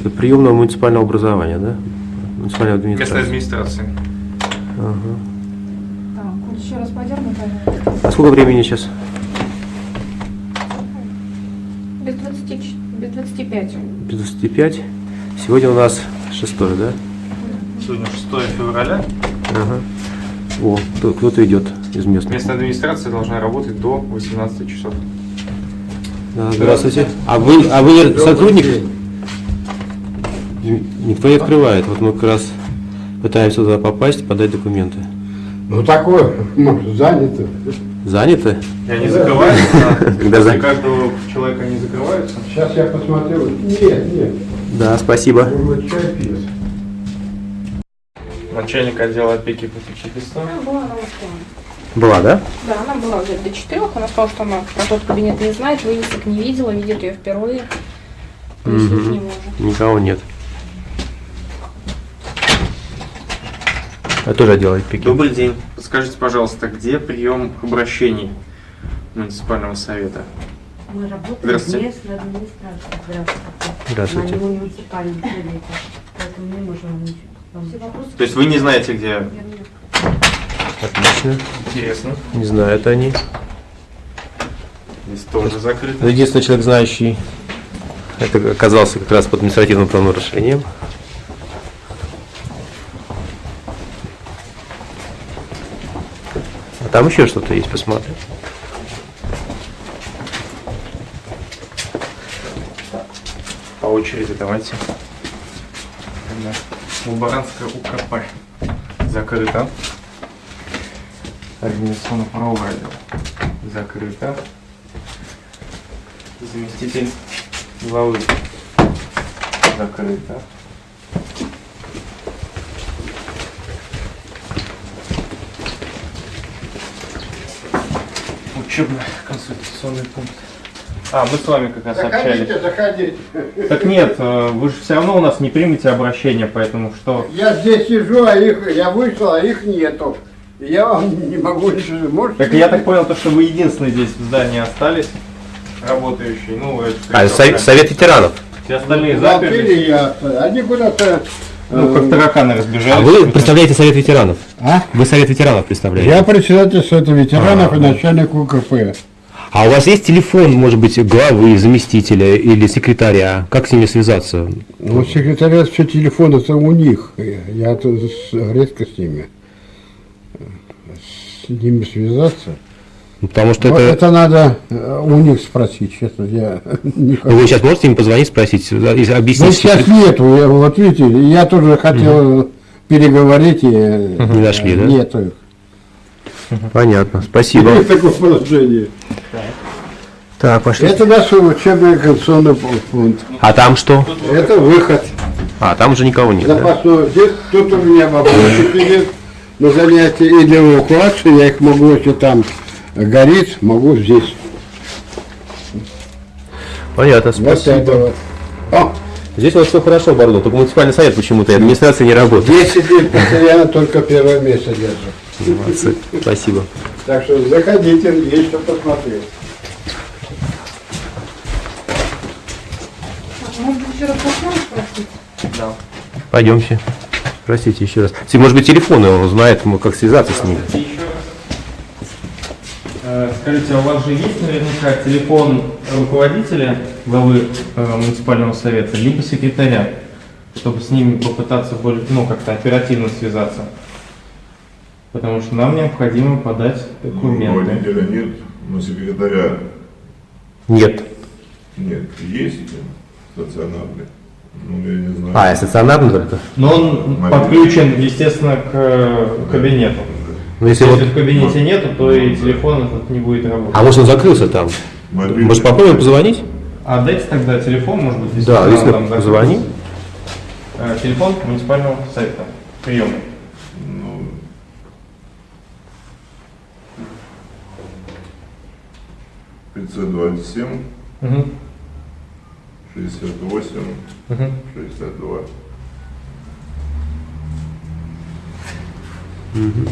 Это приемное муниципального образования, да? Муниципальная Местная администрация. администрация. Ага. Так, вот еще раз подерну, пожалуйста. А сколько времени сейчас? Без 20, ч- без 25. Без 25. Сегодня у нас 6, да? Сегодня 6 февраля. Ага. О, кто- кто-то идет из местных. Местная администрация должна работать до 18 часов. Здравствуйте. А вы, а вы сотрудник? Никто не открывает. Вот мы как раз пытаемся туда попасть, подать документы. Ну такое, может, занято. Заняты? И они закрываются, да. Когда После за- каждого человека они закрываются. Сейчас я посмотрю. Нет, нет. Да, спасибо. Пьет. Начальник отдела опеки попечительства. Она была на да? Да, она была уже до четырех. Она сказала, что она про тот кабинет не знает, вывесок не видела, видит ее впервые. Мгм. не может. Никого нет. Я тоже отдел опеки. Добрый день. Подскажите, пожалуйста, где прием обращений муниципального совета? Мы работаем Здравствуйте. в местной администрации. Здравствуйте. Здравствуйте. А в муниципальном совете. Поэтому не можем вам ничего. То есть вы не знаете, где? Отлично. Интересно. Не знают они. Здесь тоже закрыто. Единственный человек, знающий, это оказался как раз под административным правонарушением. А там еще что-то есть, посмотрим. По очереди давайте. Лаборантская УКП. Закрыто. Организационно-правовой отдел. Закрыто. Заместитель главы. Закрыто. Учебно-консультационный пункт. А, мы с вами как раз общались. Заходите, заходите. Так нет, э, вы же все равно у нас не примете обращение, поэтому что? Я здесь сижу, а их, я вышел, а их нету. Я вам не могу ничего. Можете? Так я так понял, то, что вы единственные здесь в здании остались, работающие. Ну, это А, совет, совет ветеранов. Все остальные Заперли заперли. я. Они куда-то... Ну, как э, тараканы разбежались. А вы представляете совет ветеранов? А? Вы совет ветеранов представляете? Я председатель Совета ветеранов А. и начальник УКП. А у вас есть телефон, может быть, главы, заместителя или секретаря? Как с ними связаться? Ну, секретариат все телефоны это у них. Я редко с ними. С ними связаться. Ну, Потому что это... это надо э, у них спросить, честно. Я не Ну, Вы сейчас можете им позвонить, спросить, да, и Да объяснить? сейчас нету, я, вот видите, я тоже хотел переговорить и Не нашли, да? Нету их. Понятно, спасибо. Есть такое положение. Так, пошли. Это наш учебный конституционный пункт. А там что? Это выход. А, там уже никого нет, да? Запасной. Здесь тут у меня вопросы сидит на занятия и для эвакуации. Я их могу, если там горит, могу здесь. Понятно, Вот спасибо. вот. О, Здесь у вас все хорошо, Бардо, только муниципальный совет почему-то и администрация не работает. 10 лет постоянно только первое место держу. Молодцы. Спасибо. Так что заходите, есть что посмотреть. Может быть, еще раз спросить? Да. Пойдемте. Простите еще раз. Может быть, телефон он знает, м, как связаться с ним. И еще раз. Э, Скажите, а у вас же есть наверняка телефон руководителя главы э, муниципального совета, либо секретаря, чтобы с ними попытаться более, ну, как-то оперативно связаться? Потому что нам необходимо подать документы. Руководителя нет, но секретаря Нет. нет. Есть стационарный. Ну, я не знаю. А, и стационарный только? Но он Мобильный. подключен, естественно, к э, кабинету. Но если, если вот... в кабинете нету, то и ну, телефон этот не будет работать. А может он закрылся там? Мобильный. Может попробуем позвонить? А дайте тогда телефон, может быть, если Да, если там позвони. Э, телефон муниципального сайта Приемный. Ну, 527. Угу. 68, угу. 62. Угу.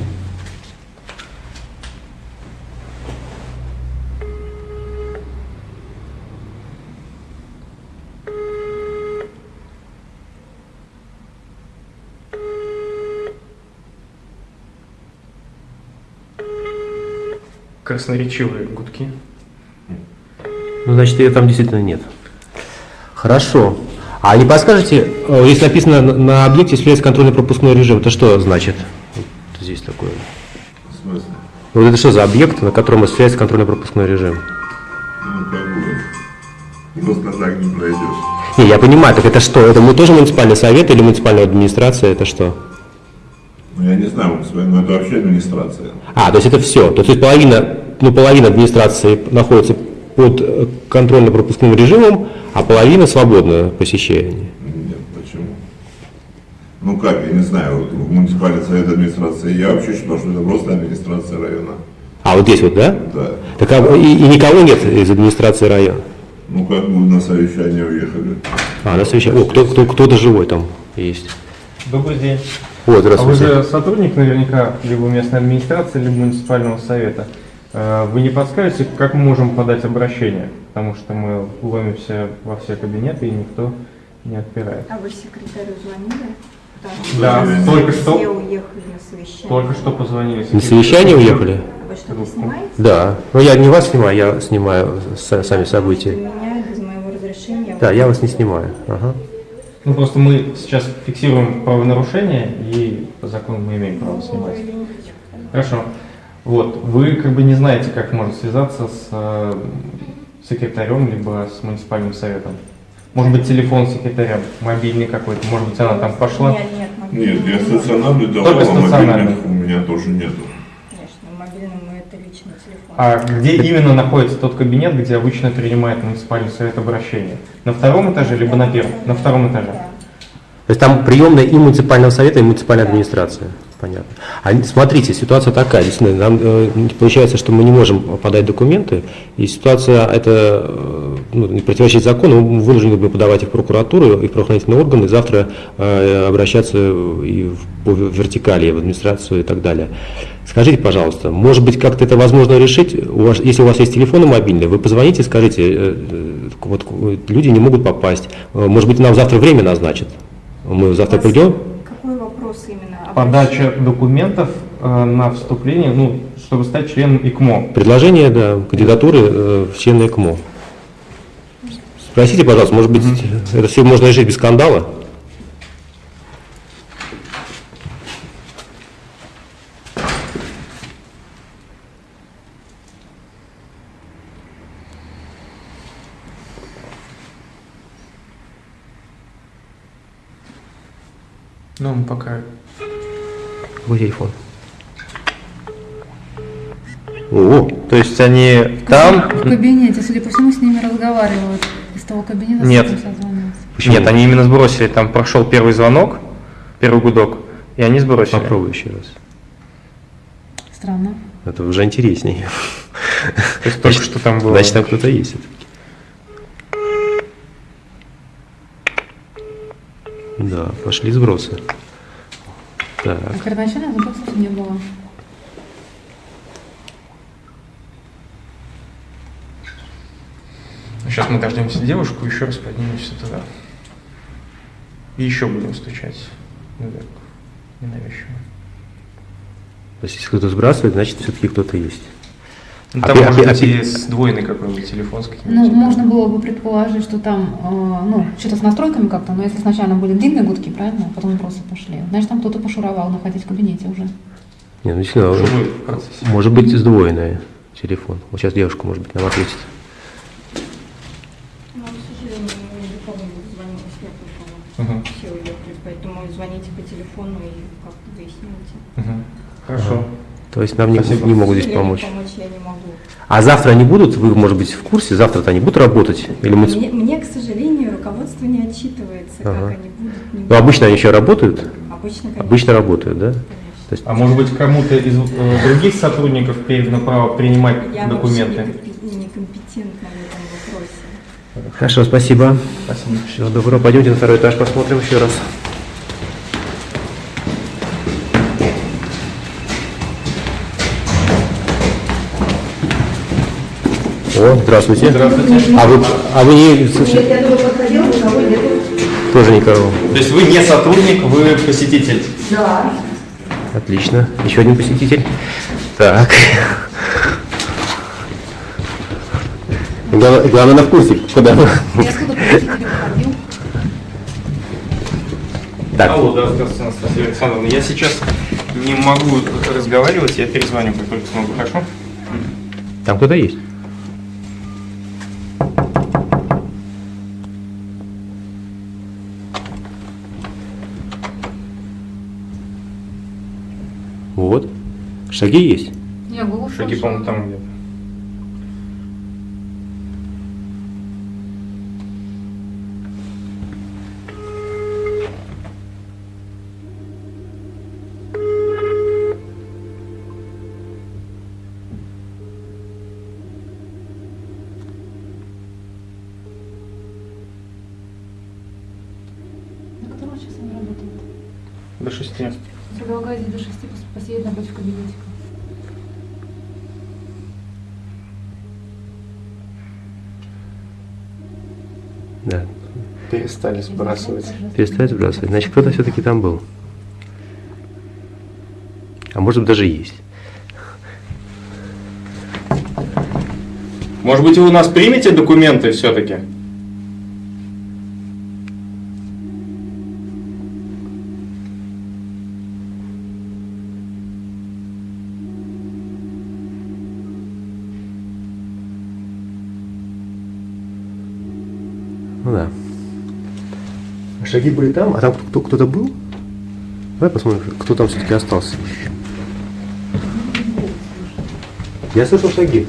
красноречивые гудки. Ну, значит, ее там действительно нет. Хорошо. А не подскажете, э, здесь написано на- объекте осуществляется контрольно-пропускной режим, это что значит? Вот здесь такое. В смысле? Вот это что за объект, на котором осуществляется контрольно-пропускной режим? Ну, просто так не пройдешь. Не, я понимаю, так это что? Это мы тоже муниципальный совет или муниципальная администрация, это что? Ну, я не знаю, но это вообще администрация. А, то есть это все. То есть половина, ну, половина администрации находится под контрольно-пропускным режимом, а половина свободно посещение. Нет, почему? Ну как, я не знаю, вот в муниципальный совет администрации, я вообще считал, что это просто администрация района. А вот здесь вот, да? Да. Так а, и, и никого нет из администрации района? Ну как мы на совещание уехали. А, на совещание. О, кто, кто, кто-то живой там есть. Добрый день. О, А вы здравствуйте. же сотрудник наверняка либо местной администрации, либо муниципального совета. Э, Вы не подскажете, как мы можем подать обращение? Потому что мы ломимся во все кабинеты, и никто не отпирает. А вы секретарю звонили? Да, Да, только Все что, уехали на совещание. только что позвонили. На совещание уехали? А Вы что-то снимаете? Да. Ну, я не вас снимаю, я снимаю са- сами события. Меня без моего разрешения. Да, я вас не снимаю. Ага. Ну просто мы сейчас фиксируем правонарушение, и по закону мы имеем право снимать. Хорошо. Вот, вы как бы не знаете, как можно связаться с э, секретарем, либо с муниципальным советом. Может быть, телефон секретаря, мобильный какой-то, может быть, она там пошла. Нет, нет, мобильный. Нет, я стационарный давал, Только а мобильных у меня тоже нету. Конечно, мобильный это личный телефон. А где именно находится тот кабинет, где обычно принимает муниципальный совет обращения? На втором этаже, либо на первом? На втором этаже. Да. То есть там приемная и муниципального совета, и муниципальная администрация. Понятно. А смотрите, ситуация такая, действительно, нам э, получается, что мы не можем подать документы, и ситуация это э, ну, не противоречит закону, мы вынуждены будем подавать их в прокуратуру и в правоохранительные органы, завтра э, обращаться и в, по вертикали, в администрацию и так далее. Скажите, пожалуйста, может быть, как-то это возможно решить? У вас, если у вас есть телефоны мобильные, вы позвоните, скажите, э, э, вот люди не могут попасть, Э, может быть, нам завтра время назначат? Мы завтра придем? Какой вопрос именно? Подача документов э, на вступление, ну, чтобы стать членом ИКМО. Предложение, да, кандидатуры э, в члены ЭКМО. Спросите, пожалуйста, может быть, это все можно решить без скандала? Ну, мы пока... Какой телефон? О, То есть они там... В кабинете, судя по всему, с ними разговаривают. Из того кабинета Нет. почему? Нет, они именно сбросили, там прошел первый звонок, первый гудок, и они сбросили. Попробуй еще раз. Странно. Это уже интереснее. То есть только что там было. Значит, там кто-то есть. Да, пошли сбросы. Так, А первоначально запросов не было. Сейчас мы дождемся девушку, еще раз поднимемся туда. И еще будем стучать. наверх. Ненавязчиво. то есть если кто-то сбрасывает, значит все-таки кто-то есть. Ну, А там пи- а может пи- а быть пи- и сдвоенный какой-нибудь телефон с Ну, каким-нибудь. можно было бы предположить, что там, э, ну, что-то с настройками как-то, но если сначала были длинные гудки, правильно, а потом просто пошли, значит, там кто-то пошуровал, находясь в кабинете уже. Не, ну процессе? может быть сдвоенный телефон. Вот сейчас девушка, может быть, нам ответит. Ну, к сожалению, уехали, поэтому звоните по телефону и как-то выясните. Мгм. Хорошо. То есть нам не, не могут здесь помочь. помочь я не могу. А завтра они будут, вы, может быть, в курсе, завтра-то они будут работать? Или мы... Мне, мне, к сожалению, руководство не отчитывается, Ага. как они будут, не Ну, обычно они еще работают? Обычно, конечно. Обычно работают, да? конечно. То есть, А может быть кому-то из э, других сотрудников передано право принимать Я документы? некомпе- некомпетентна в этом вопросе. Хорошо, спасибо. Спасибо. Всего доброго. Пойдемте на второй этаж посмотрим еще раз. О, здравствуйте. Здравствуйте. А вы, а вы не... Тоже никого. То есть вы не сотрудник, вы посетитель? Отлично. Еще один посетитель. Так. Главное, главное на вкусе, куда. Я сколько посетителей выходил. Так, Алло, да, здравствуйте, Анастасия Александровна. Я сейчас не могу разговаривать, я перезвоню, как только смогу, хорошо? там кто-то есть. Шаги есть. Я голос Шаги, по-моему, там где-то. На работают? До шести. Предлагаю здесь до шести пос- посидеть напротив в кабинетика. Да. Перестали сбрасывать. Перестать сбрасывать. Значит, кто-то все-таки там был. А может быть даже есть. Может быть, вы у нас примете документы все-таки? Ну да. А Шаги были там, а там кто- кто-то был? Давай посмотрим, кто там все-таки остался еще. Я слышал шаги.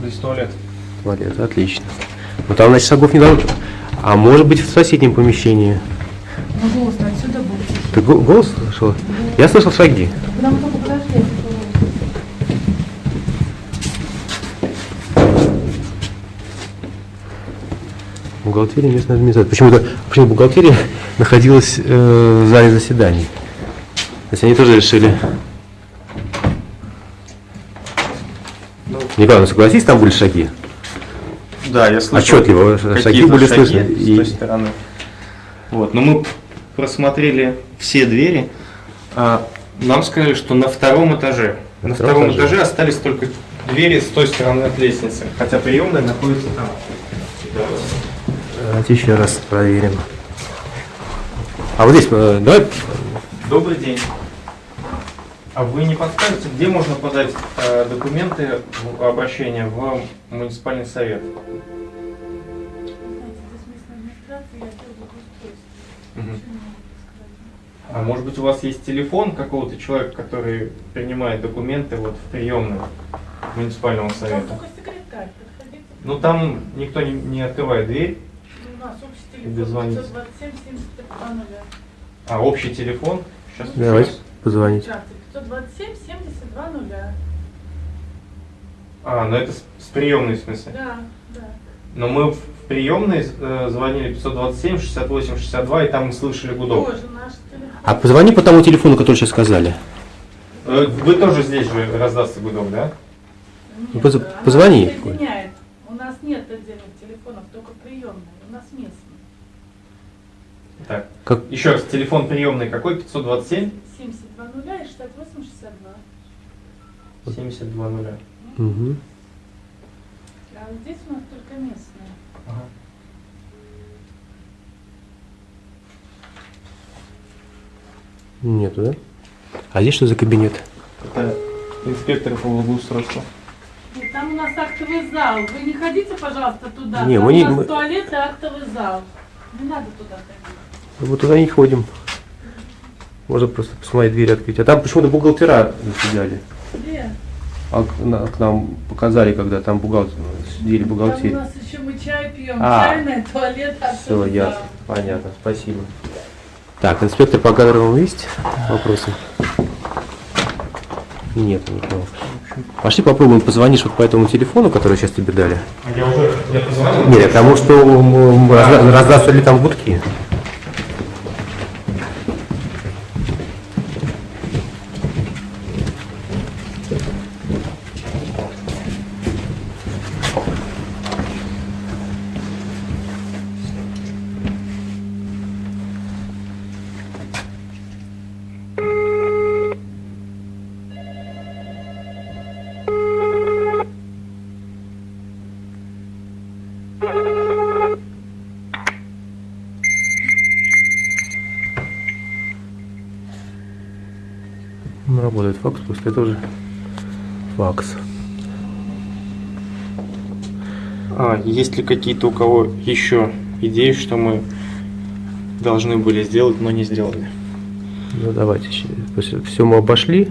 Здесь туалет. Туалет, отлично. Ну там, значит, шагов не должно. А может быть в соседнем помещении. Ну, голос отсюда был. Ты го- голос слышал? Я слышал шаги. Мы только подошли, я слышала голос. Бухгалтерия местной администрации. Почему-то почему бухгалтерия находилась э, в зале заседаний. То есть они тоже решили. Николай, ну согласись, там были шаги. Да, я слышал. Отчетливо, шаги были шаги слышны. С И- той стороны. Вот, но мы просмотрели все двери. А, нам сказали, что на втором этаже. На, втором втором этаже. этаже. остались только двери с той стороны от лестницы. Хотя приемная находится там. Давайте еще раз проверим. А вот здесь, э, давай, Добрый день. А вы не подскажете, где можно подать э, документы в обращение в муниципальный совет? А может быть у вас есть телефон какого-то человека, который принимает документы вот в приемную муниципального совета? Ну там никто не, не открывает дверь, нас общий телефон дозвониться. 527 72 нуля. а общий телефон. Сейчас давайте позвонить. Здравствуйте, 527 72 нуля. А, ну это с, с приемной в смысле. Да, да. Но мы в приемной э, звонили 527 68 62 и там мы слышали гудок. Тоже наш телефон. А позвони по тому телефону, который сейчас сказали. Э, Вы тоже здесь же раздастся гудок, да? Ну, Нет, поз- она позвони. нас нет отдельных телефонов, только приемные. У нас местные. Так. Как? Еще раз, телефон приемный какой? 527 72 нуля и 68 62. 72 нуля. Угу. А вот здесь у нас только местные. Ага. Нету, да? А здесь что за кабинет? Это инспектор по благоустройству. Нет, там у нас актовый зал. Вы не ходите, пожалуйста, туда. Не, там мы не- у нас мы- туалет и актовый зал. Не надо туда ходить. Вот туда не ходим. Можно просто посмотреть дверь открыть. А там почему-то бухгалтера заседали. Где? А к, на- к нам показали, когда там бухгалтер, сидели Там у нас еще мы чай пьем. А. Чайная, туалет, Все, актовый зал. ясно. Понятно, спасибо. Так, инспектор по кадровым есть вопросы? Нет никого. Пошли попробуем позвонишь вот по этому телефону, который сейчас тебе дали. А я уже я позвонил? Нет, к тому, что раздастся ли там гудки. Работает факс, пускай тоже факс. А, есть ли какие-то у кого еще идеи, что мы должны были сделать, но не сделали? Ну давайте, все мы обошли.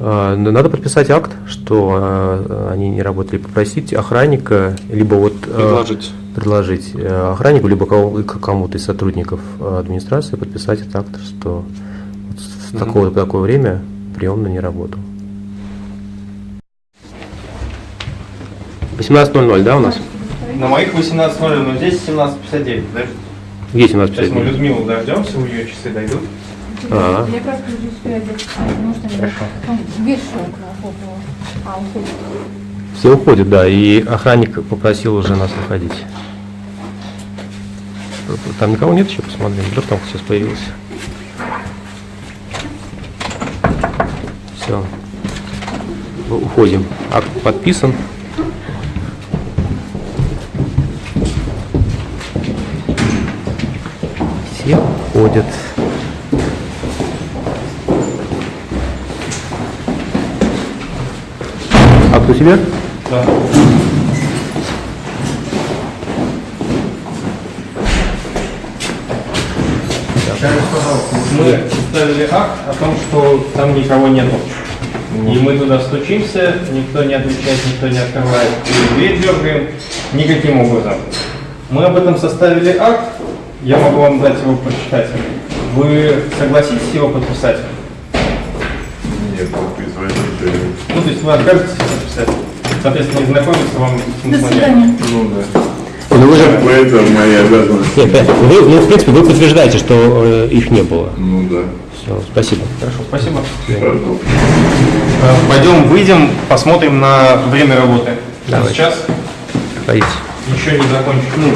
А, Надо подписать акт, что а, они не работали, попросить охранника, либо вот а, Предложить. предложить э, охраннику, либо кому-то из сотрудников администрации подписать этот акт, что Мгм. такого по такое время приемно не работал. 18.00, да, у нас? На моих 18.00, но здесь 17.59. Подожди. Где Сейчас мы 17.59? Людмилу дождемся, у нее часы дойдут. А. Я просто не успею одеться, потому что Хорошо. А, уходит. Все уходят, да, и охранник попросил уже нас выходить. Там никого нет еще, посмотрим, вдруг там сейчас появился. Все. Уходим. Акт подписан. Все уходят. Акт у себя? Да. Мы составили акт о том, что там никого нету. И мы туда стучимся, никто не отвечает, никто не открывает. И дверь дергаем никаким образом. Мы об этом составили акт, я могу вам дать его прочитать. Вы согласитесь его подписать? Нет, подписывать. Ну, то есть вы откажетесь подписать. Соответственно, не знакомиться вам До смысла нет. свидания. Ну да. Ну вы же... Это моя обязанность. Нет, вы, ну, в принципе, вы подтверждаете, что э, их не было. Ну да. Все, спасибо. Хорошо, спасибо. Э, Пойдем, выйдем, посмотрим на время работы. Давай. Сейчас Ходите. еще не закончили. Ну,